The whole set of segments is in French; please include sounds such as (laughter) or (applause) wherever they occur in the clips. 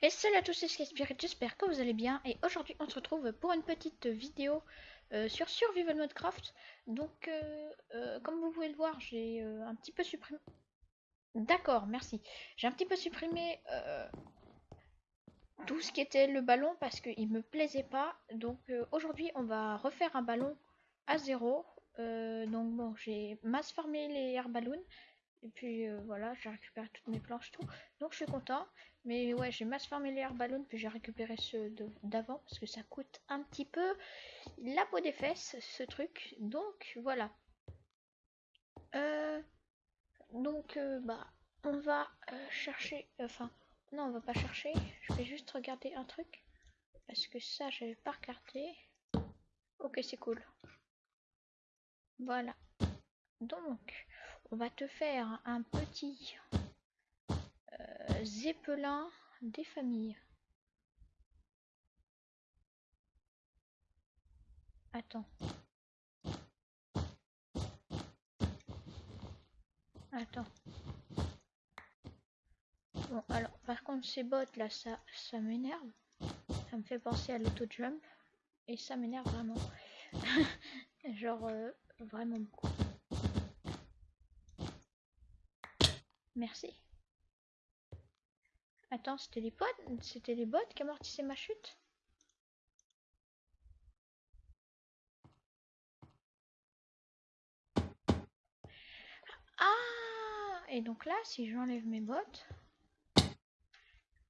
Et salut à tous, c'est Spirit, j'espère que vous allez bien. Et aujourd'hui, on se retrouve pour une petite vidéo euh, sur Survival Modcraft. Donc, euh, euh, comme vous pouvez le voir, j'ai un petit peu supprimé... D'accord, merci. J'ai un petit peu supprimé tout ce qui était le ballon parce qu'il me plaisait pas. Donc, aujourd'hui, on va refaire un ballon à zéro. donc, bon, j'ai mass farmé les air balloons. Et puis voilà, j'ai récupéré toutes mes planches, tout. Donc je suis content. Mais ouais, j'ai masse farmé les ballon, puis j'ai récupéré ceux d'avant parce que ça coûte un petit peu la peau des fesses, ce truc. Donc voilà. Euh, donc euh, bah, on va euh, chercher. Enfin, non, on va pas chercher. Je vais juste regarder un truc parce que ça, j'avais pas regardé. Ok, c'est cool. Voilà. Donc, on va te faire un petit Zeppelin des familles. Attends. Attends. Bon, alors, par contre, ces bottes là, ça, ça m'énerve. Ça me fait penser à l'auto-jump. Et ça m'énerve vraiment. (laughs) Genre, euh, vraiment beaucoup. Merci. Attends, c'était les potes C'était les bottes qui amortissaient ma chute? Ah Et donc là, si j'enlève mes bottes...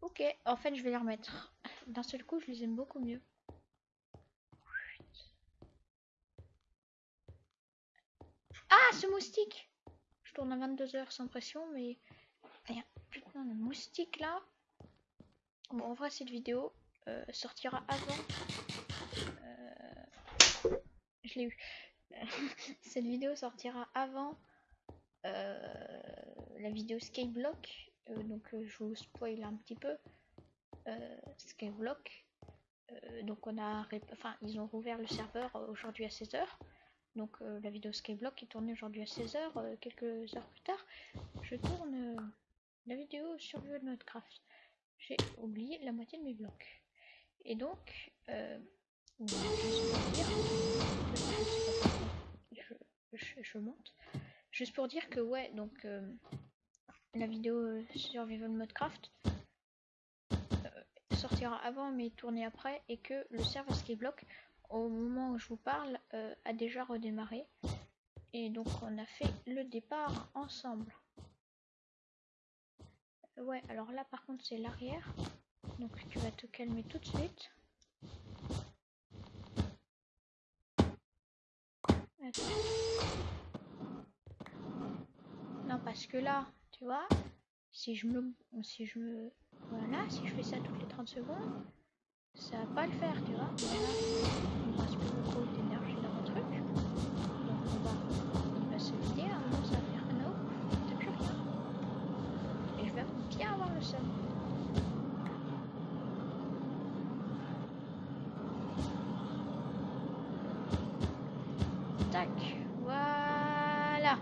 Ok, en fait, je vais les remettre. D'un seul coup, je les aime beaucoup mieux. Ah, ce moustique tourne à 22 heures sans pression, mais... Rien putain de moustique là. Bon, en vrai, cette vidéo euh, sortira avant. Euh, je l'ai eu. (laughs) cette vidéo sortira avant euh, la vidéo Skyblock. donc, je vous spoil un petit peu. Skyblock. donc, on a. Enfin, ils ont rouvert le serveur aujourd'hui à 16h. Donc, la vidéo Skyblock est tournée aujourd'hui à 16h. quelques heures plus tard, je tourne la vidéo sur de Minecraft. J'ai oublié la moitié de mes blocs. Et donc, euh, je, monte. Juste pour dire que ouais, donc euh, la vidéo sur Vival Modcraft euh, sortira avant mais tournée après et que le serveur Skyblock au moment où je vous parle a déjà redémarré et donc on a fait le départ ensemble. Ouais, alors là par contre c'est l'arrière. Donc tu vas te calmer tout de suite. Non parce que là, tu vois, si je me si je me voilà, si je fais ça toutes les 30 secondes, ça va pas le faire, tu vois. Voilà, il me reste plus beaucoup d'énergie dans mon truc. Donc on va, il va se vider, à un moment ça va faire un autre, t'as plus rien. Et je vais bien avoir le seum. Tac, voilà.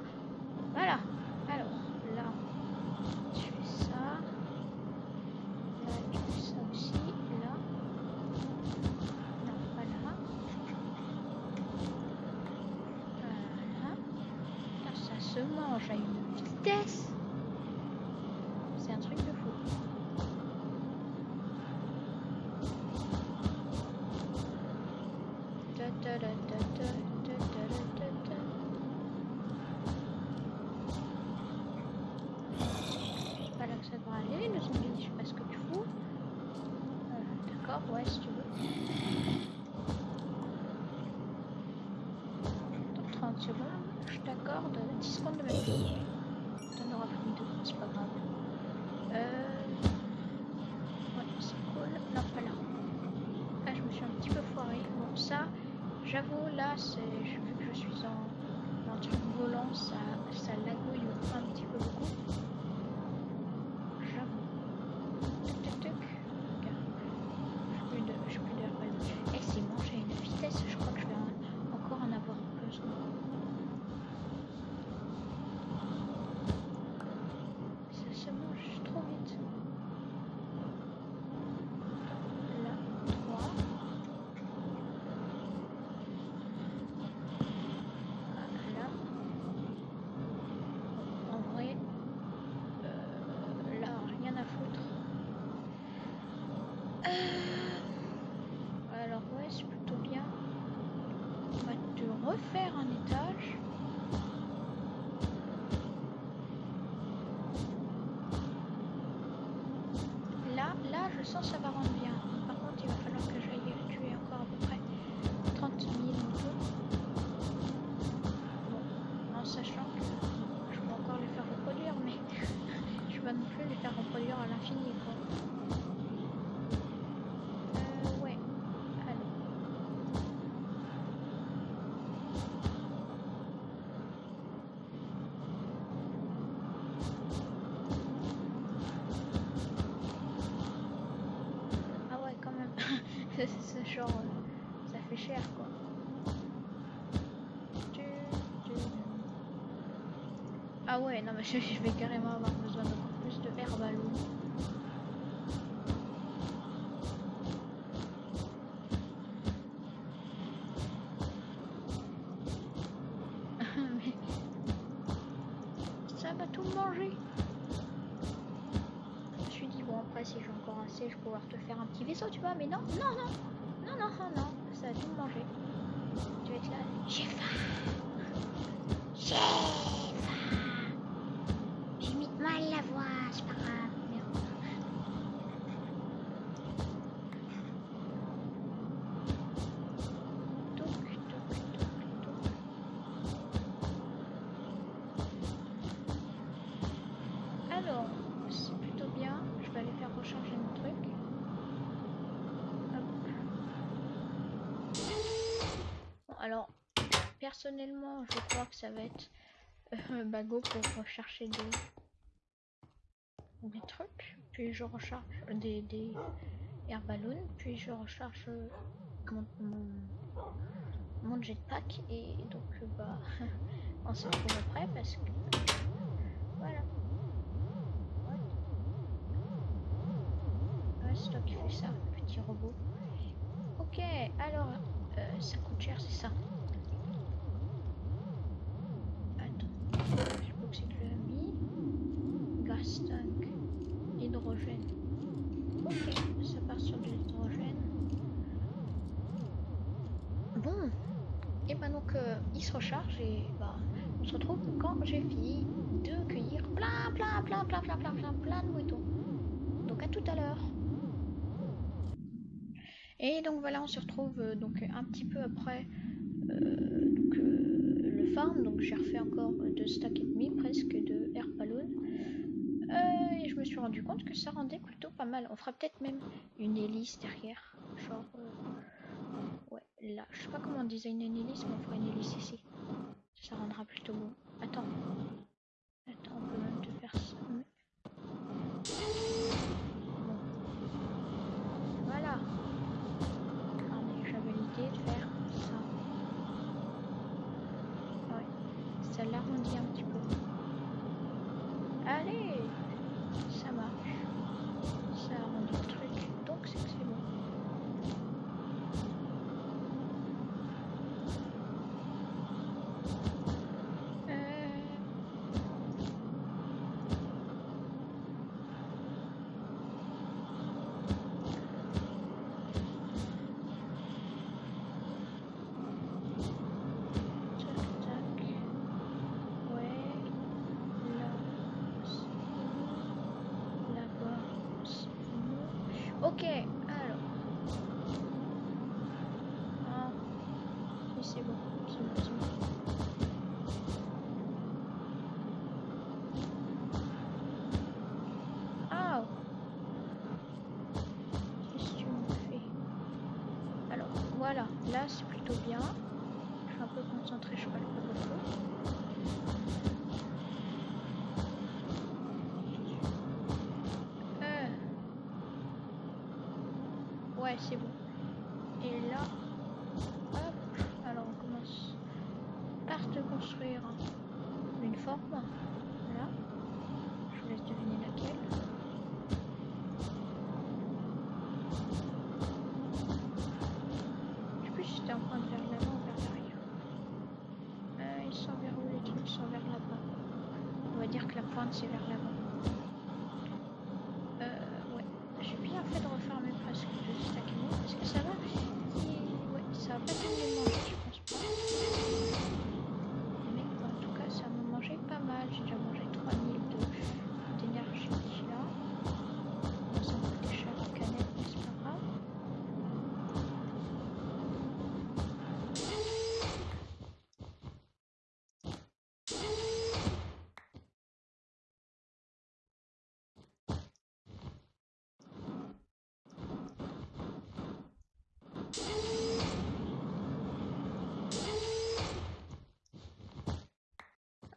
Voilà. Alors, là, je fais ça. Là, je fais ça aussi. Là. Non, pas là. Voilà. ça se mange à une vitesse. C'est un truc de fou. Pas là que ça devrait aller, le zombie, je sais pas ce que tu fous. Ouais, si tu veux. Dans 30 secondes, je t'accorde 10 secondes de ma vie. T'en auras plus de c'est pas grave. Euh... Ouais, c'est cool. Non, pas là. Là, je me suis un petit peu foiré. Bon, ça, j'avoue, là, que je suis en, en truc volant, ça, ça lagouille un refaire un étage. Là, là, je sens ça va rendre cher, quoi. Ah ouais, non mais je, vais carrément avoir besoin d'encore plus de air ballon. Mais ça va tout manger. Je me suis dit bon après si j'ai encore assez je vais pouvoir te faire un petit vaisseau tu vois mais non non non non non non ça va tout manger. Tu vas être là j'ai faim j'ai faim j'imite mal la voix c'est pas grave merde. Touc, touc, touc, touc. Alors, c'est plutôt bien. Je vais aller faire recharger mon truc. Hop. Bon, alors, personnellement, je crois que ça va être euh, bagot pour rechercher des, trucs. Puis je recharge des, des air. Puis je recharge euh, mon, mon, jetpack. Et donc, euh, bah, (laughs) on se retrouve après parce que. Voilà. Ouais, c'est toi qui fais ça, petit robot. Ok, alors, euh, ça coûte cher, c'est ça. Tu l'as mis. Gas tank, hydrogène. Ok, ça part sur de l'hydrogène. Bon, et ben donc, euh, il se recharge et bah, on se retrouve quand j'ai fini de cueillir plein, plein, plein, plein, plein, plein, plein, plein de moutons. Donc à tout à l'heure. Et donc voilà, on se retrouve euh, donc un petit peu après euh, donc, Donc j'ai refait encore deux stacks et demi presque de air balloon. Euh, et je me suis rendu compte que ça rendait plutôt pas mal. On fera peut-être même une hélice derrière. Genre, euh, ouais, là. Je sais pas comment designer une hélice, mais on fera une hélice ici. Ça rendra plutôt beau. Attends. Attends, on même te faire ça. mais- Bon. Voilà. Regardez, j'avais l'idée de faire ça. Ouais. Ça l'arrondit un petit peu. Allez Ça marche. Ça arrondit le truc. Donc c'est que c'est bon. Euh... Tac, tac. Ouais. Là, c'est bon. Là-bas, c'est bon. Ok, alors. Ah. Si, c'est bon. C'est bon, c'est bon. Ah Qu'est-ce que tu me fais Alors, voilà. Là, c'est plutôt bien. Je suis un peu concentrée, je parle pas beaucoup. Euh. Ouais, c'est bon. Et là, va dire que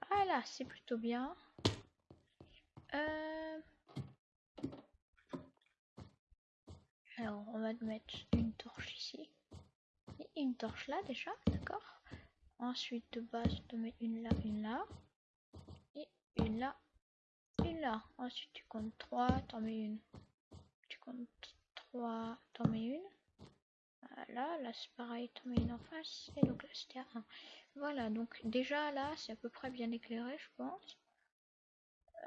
Voilà, c'est plutôt bien. Euh, alors, on va te mettre une torche ici. Et une torche là déjà, d'accord Ensuite, de base, tu mets une là, une là. Et une là, une là. Ensuite, tu comptes 3, t'en mets une. Tu comptes 3, t'en mets une. Voilà, là c'est pareil, mets une en face. Et donc là c'était 1. Voilà, donc déjà là c'est à peu près bien éclairé, je pense.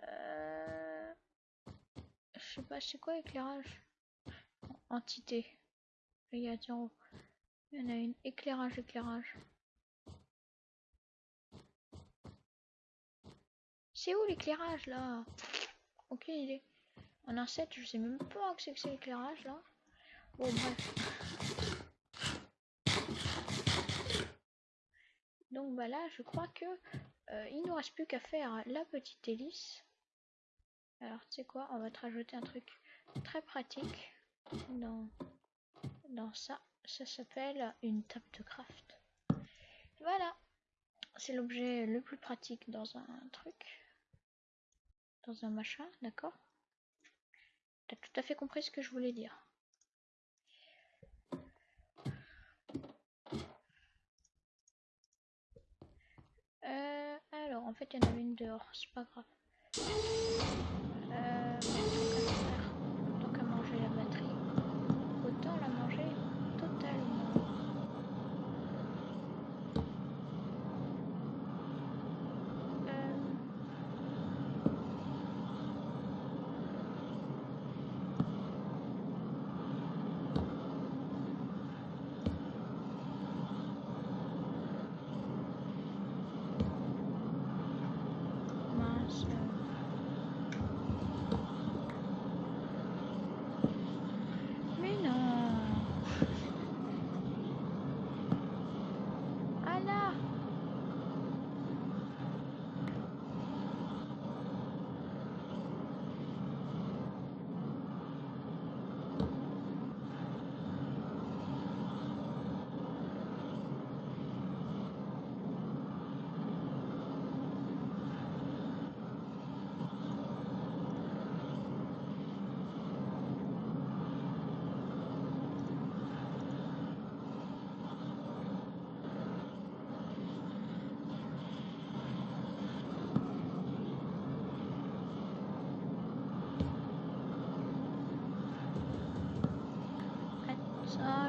Euh... Je sais pas, c'est quoi éclairage? Entité. Il y a Il y en a une. Éclairage, éclairage. C'est où l'éclairage là? Aucune idée. En un 7, je sais même pas que c'est que c'est l'éclairage là. Bon bref. Donc bah là, je crois que euh, il nous reste plus qu'à faire la petite hélice. Alors tu sais quoi, on va te rajouter un truc très pratique dans, dans ça. Ça s'appelle une table de craft. Voilà. C'est l'objet le plus pratique dans un truc. Dans un machin, d'accord? T'as tout à fait compris ce que je voulais dire. Euh, alors, en fait, il y en avait une dehors, c'est pas grave. Euh, tant qu'à manger la batterie, autant la manger totalement.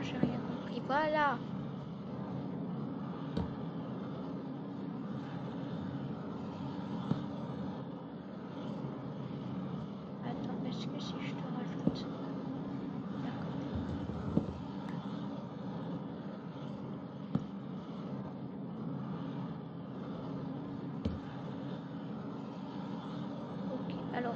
j'ai rien compris. Voilà. Attends, est-ce que si je te rajoute... D'accord. Ok, alors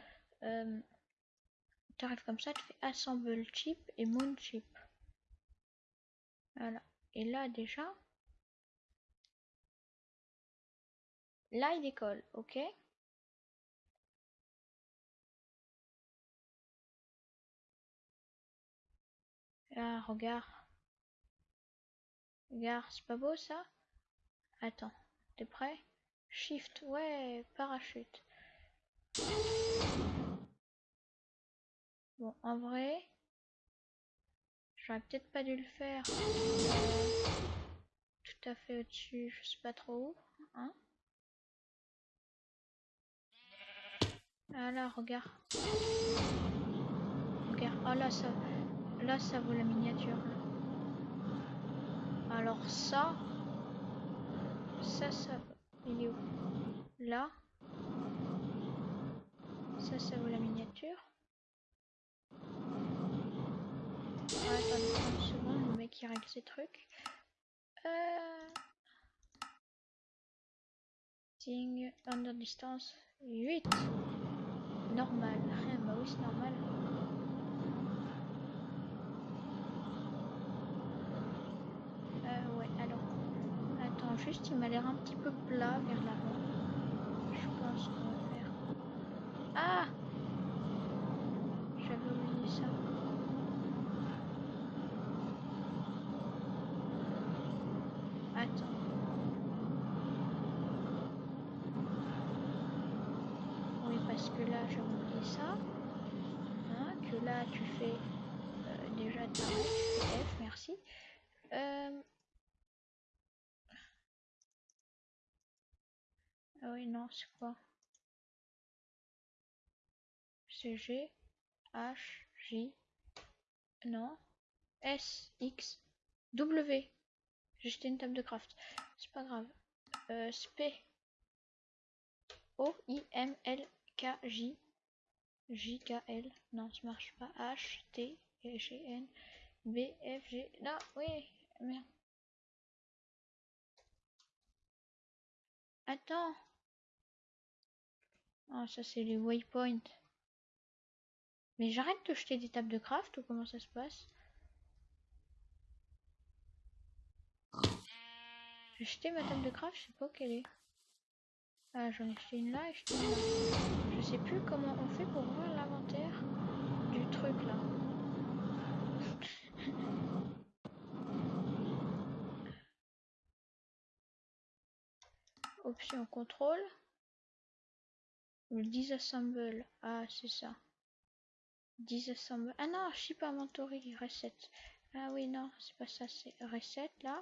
Euh, tu arrives comme ça, tu fais assemble chip et moon chip. Voilà. Et là déjà. Là il décolle, ok? Ah, regarde. Regarde, c'est pas beau ça? Attends, t'es prêt? Shift, ouais, parachute. Bon, en vrai, j'aurais peut-être pas dû le faire tout à fait au-dessus, je sais pas trop où. Hein ah là, regarde. Regarde, oh là, ça, là, ça vaut la miniature. Alors ça, ça, ça, il est où? Là? Ça, ça vaut la miniature? Attendez 30 secondes, le mec il règle ses trucs. Euh... Ting, under distance, 8. Normal. bah oui, c'est normal. Euh, ouais, alors. Attends, juste, il m'a l'air un petit peu plat vers l'avant. Je pense qu'on va faire. Ah J'avais oublié ça. Attends. Oui, parce que là, j'avais oublié ça. Hein, que là, tu fais euh, déjà ta F, merci. Euh... Ah oui, non, c'est quoi? C'est G, H, J, non, S, X, W. J'ai jeté une table de craft. C'est pas grave. Euh, SP. O, I, M, L, K, J. J, K, L. Non, ça marche pas. H, T, G, N, B, F, G. Non, oui, merde. Attends. Ah, ça c'est les waypoints. Mais j'arrête de jeter des tables de craft ou comment ça se passe? J'ai jeté ma table de craft, je sais pas où qu'elle est. Ah, j'en ai jeté une là et jeté une là. Je sais plus comment on fait pour voir l'inventaire du truc là. (laughs) Option contrôle. Le disassemble. Ah, c'est ça. Disassemble. Ah non, ship inventory, reset. Ah oui, non, c'est pas ça, c'est reset là.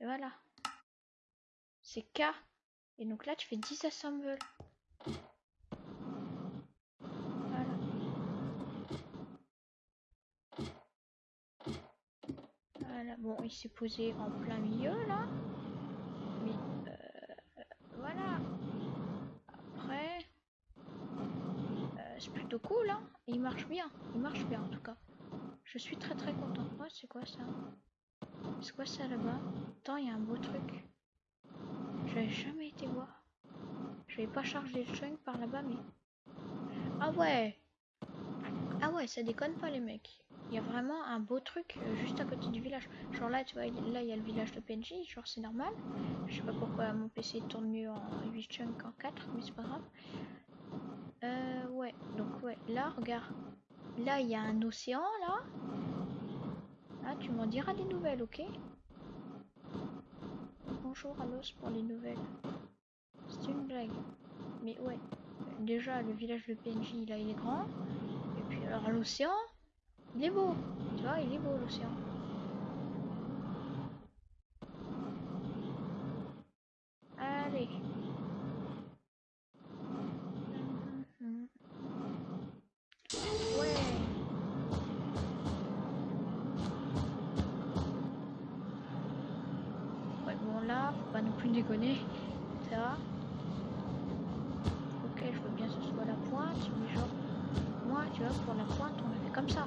Et voilà. C'est K. Et donc là, tu fais disassemble. Voilà. Bon, il s'est posé en plein milieu là. Mais euh, voilà. Après, euh, c'est plutôt cool, hein. Il marche bien. Il marche bien en tout cas. Je suis très très content. Oh, c'est quoi ça? C'est quoi ça là-bas? Attends, il y a un beau truc. J'avais jamais été voir. Je vais pas charger le chunk par là-bas, mais... Ah ouais Ah ouais, ça déconne pas les mecs. Il y a vraiment un beau truc euh, juste à côté du village. Genre là, tu vois, là il y a le village de PNJ, genre c'est normal. Je sais pas pourquoi mon PC tourne mieux en 8 chunks qu'en 4, mais c'est pas grave. Euh, ouais, donc ouais, là, regarde. Là, il y a un océan, là. Là, tu m'en diras des nouvelles, ok? Bonjour Alos pour les nouvelles. C'est une blague. Mais ouais, déjà, le village de PNJ, là, il est grand. Et puis alors, l'océan, il est beau. Tu vois, il est beau, l'océan. Allez. plus déconner. Ça. Ok, je veux bien que ce soit la pointe, mais genre, moi, tu vois, pour la pointe, on a fait comme ça.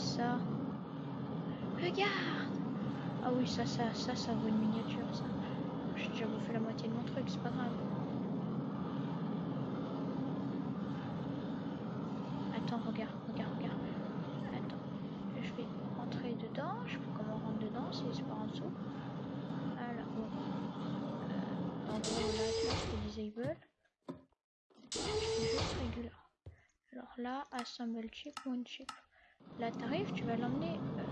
Ça. Regarde Ah oui, ça, ça, ça, ça vaut une miniature, ça. J'ai déjà bouffé la moitié de mon truc, c'est pas grave. Attends, regarde, regarde, regarde. Attends, je vais rentrer dedans. Je pas comment on rentre dedans, si c'est par en dessous. Voilà, bon. Là, tu disable. Alors là, assemble chip, one chip. Là, t'arrives, tu vas l'emmener. Euh,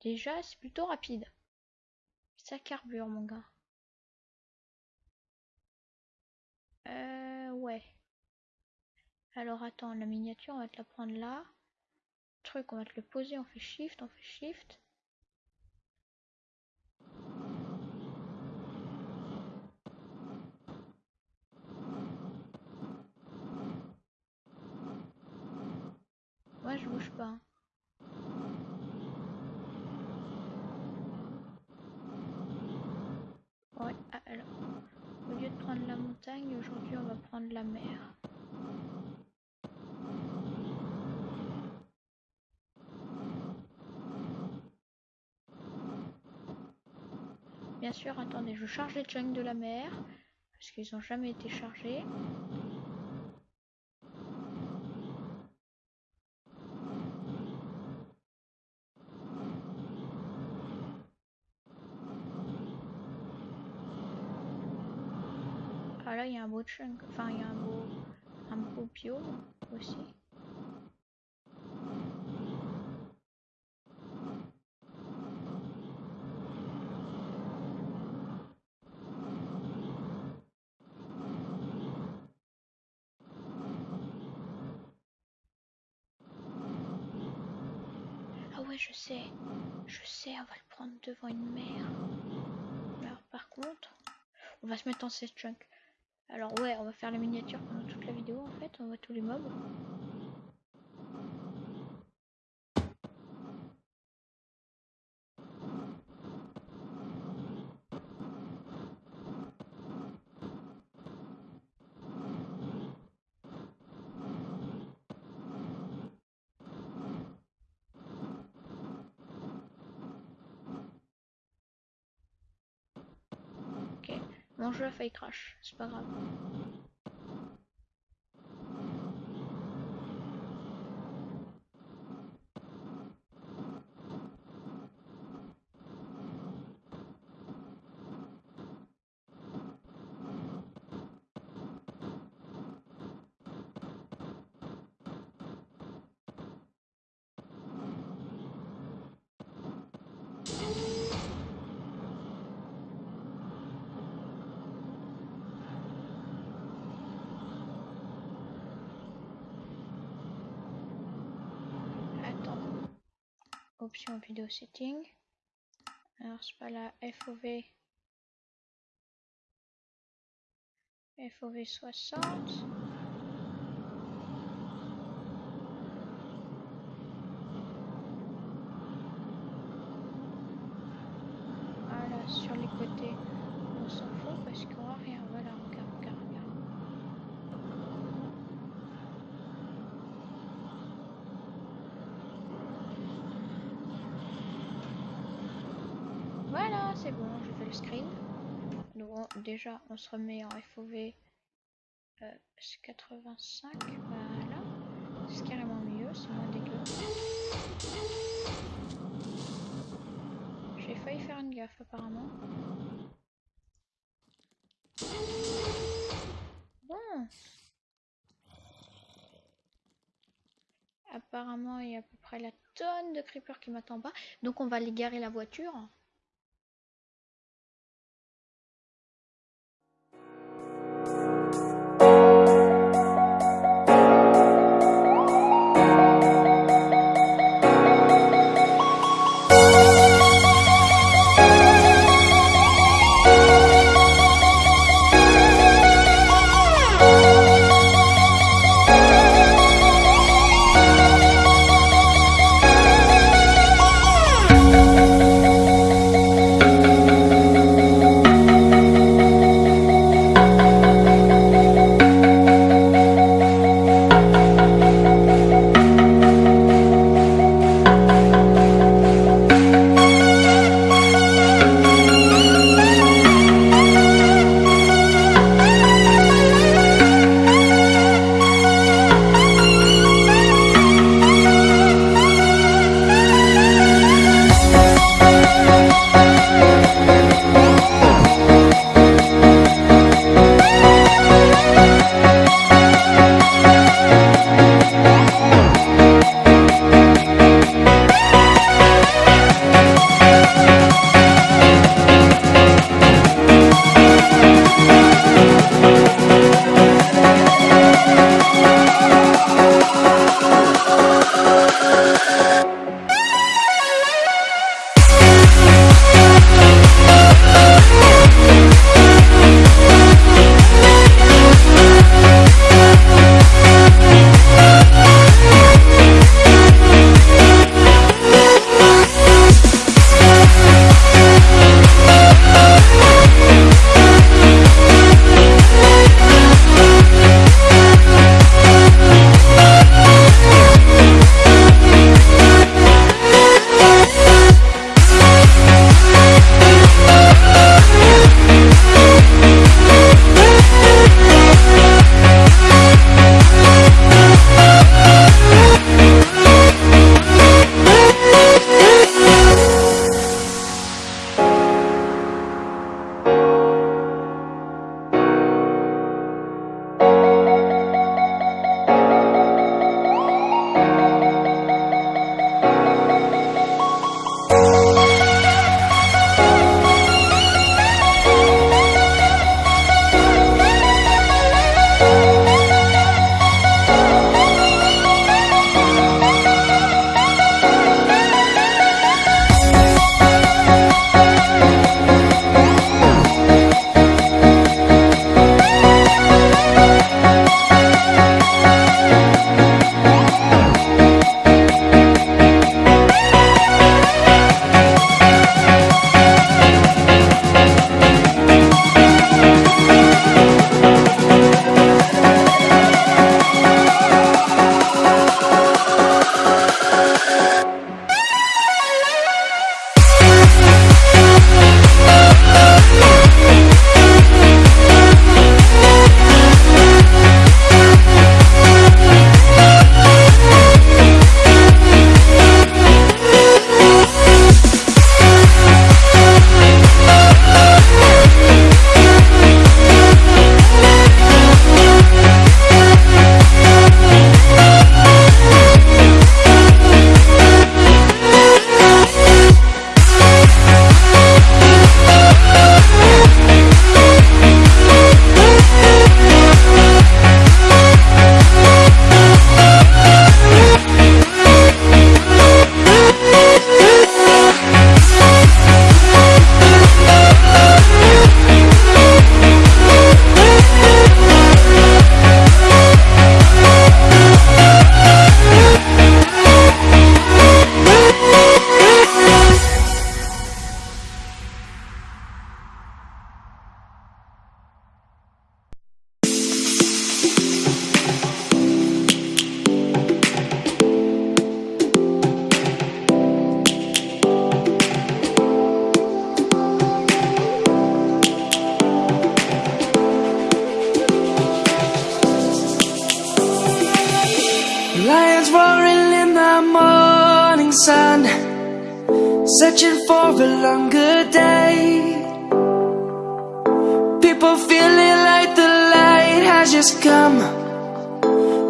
déjà, c'est plutôt rapide. Ça carbure, mon gars. Euh, ouais. Alors, attends, la miniature, on va te la prendre là. truc, on va te le poser, on fait shift, on fait shift. Ouais, alors, au lieu de prendre la montagne, aujourd'hui on va prendre la mer. Bien sûr, attendez, je charge les junks de la mer, parce qu'ils n'ont jamais été chargés. Ah là, il y a un beau chunk, enfin il y a un beau, un beau biome aussi. Ah ouais, je sais, je sais, on va le prendre devant une mer. Alors par contre, on va se mettre en 16 chunks. Alors ouais, on va faire la miniature pendant toute la vidéo en fait, on voit tous les mobs. Ok, mon jeu a failli crash, c'est pas grave. Attends. Option vidéo setting. Alors c'est pas la FOV. FOV 60. Voilà, sur les côtés, on s'en fout parce qu'on voit rien. Voilà, regarde, regarde, regarde. Voilà, c'est bon, je fais le screen. Donc on- déjà, on se remet en FOV euh, 85. Voilà, c'est carrément mieux, c'est moins dégueu. J'ai failli faire une gaffe apparemment. Bon. Apparemment, il y a à peu près la tonne de creepers qui m'attend pas. Donc on va aller garer la voiture.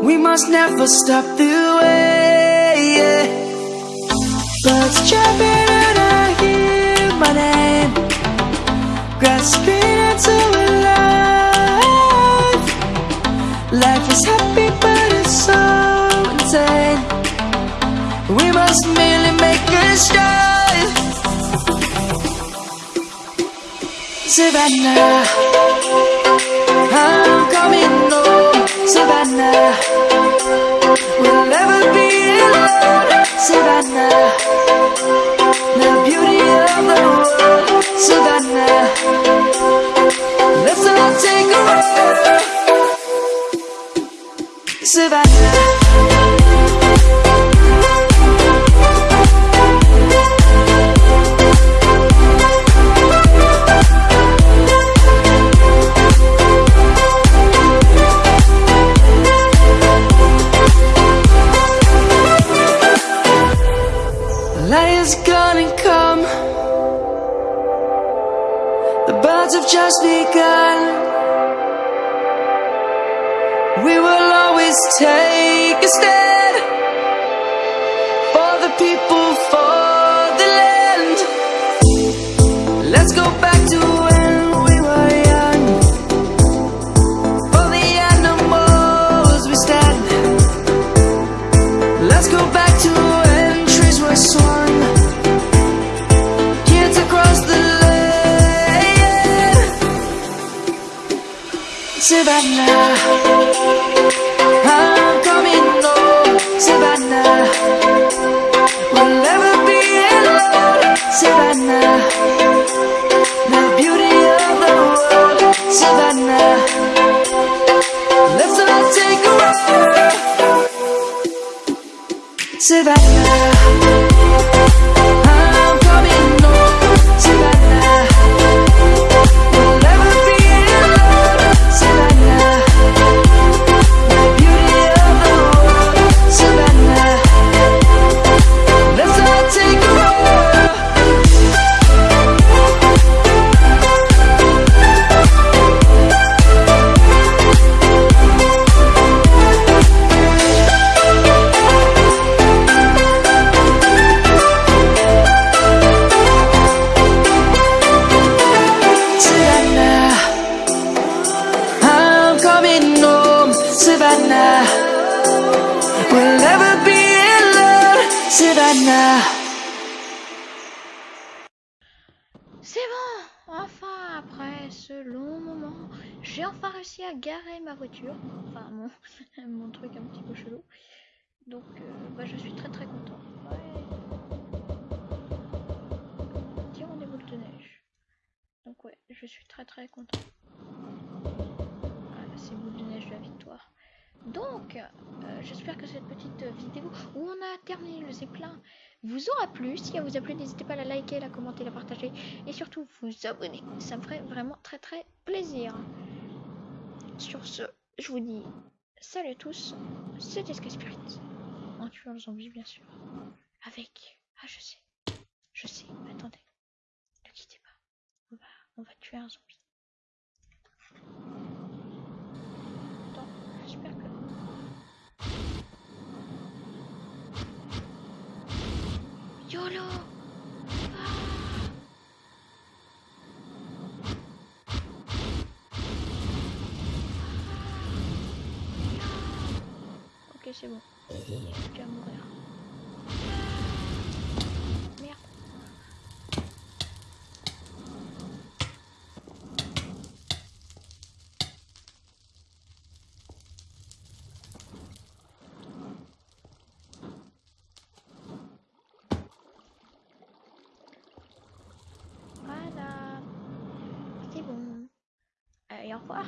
We must never stop the way. Yeah. Birds chirping and I hear my name, grasping into life. Life is happy, but it's so insane. We must merely make a start. Savannah, Savannah, the beauty of the world. Let's all take a ride. Savannah. Is gonna come. The birds have just begun. We will always take a stand for the people, Survivor j'espère que cette petite vidéo où on a terminé le zeppelin vous aura plu. Si elle vous a plu, n'hésitez pas à la liker, la commenter, la partager et surtout vous abonner. Ça me ferait vraiment très très plaisir. Sur ce, je vous dis salut à tous. C'était Sky Spirit. En tuant le zombie, bien sûr. Avec. Ah, je sais. Je sais. Attendez. Ne quittez pas. On va, on va tuer un zombie. Attends, j'espère que. YOLO Ah Ok, c'est bon. Mourir. 一会儿。